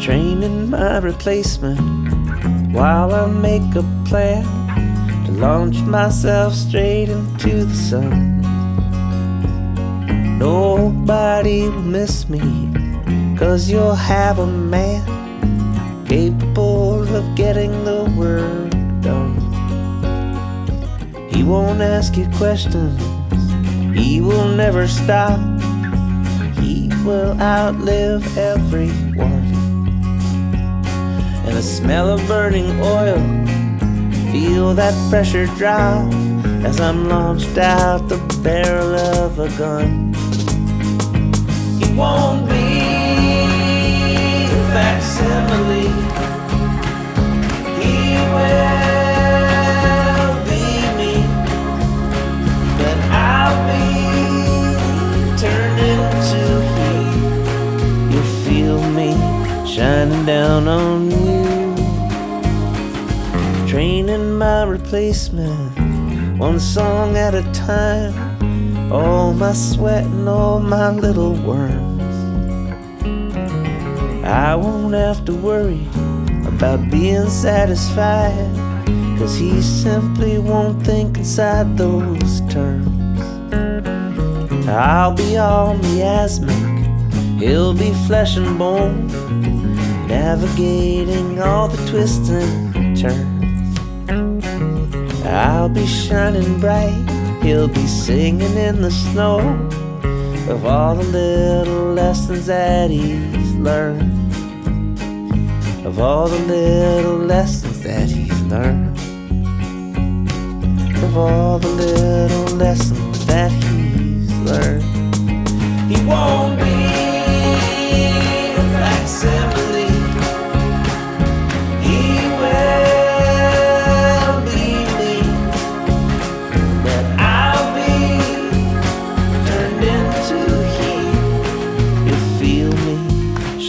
training my replacement while I make a plan to launch myself straight into the sun. Nobody will miss me, cause you'll have a man capable of getting the work done. He won't ask you questions, he will never stop. He will outlive everyone. And the smell of burning oil, feel that pressure drop as I'm launched out the barrel of a gun It won't be a facsimile. Training my replacement one song at a time all my sweat and all my little worms. I won't have to worry about being satisfied, cause he simply won't think inside those terms. I'll be all miasmic, he'll be flesh and bone, navigating all the twists and turns. I'll be shining bright, he'll be singing in the snow of all the little lessons that he's learned. Of all the little lessons that he's learned, of all the little lessons that he's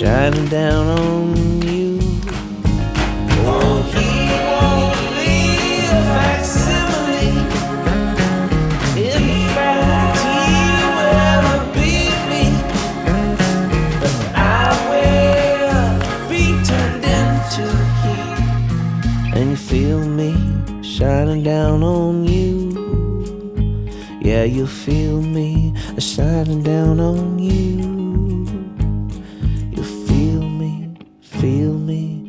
shining down on you. Oh, he won't be a facsimile. In fact, he will beat me. But I will be turned into he. And you feel me shining down on you. Yeah, you feel me shining down on. You Feel me,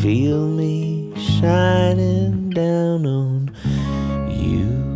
feel me shining down on you.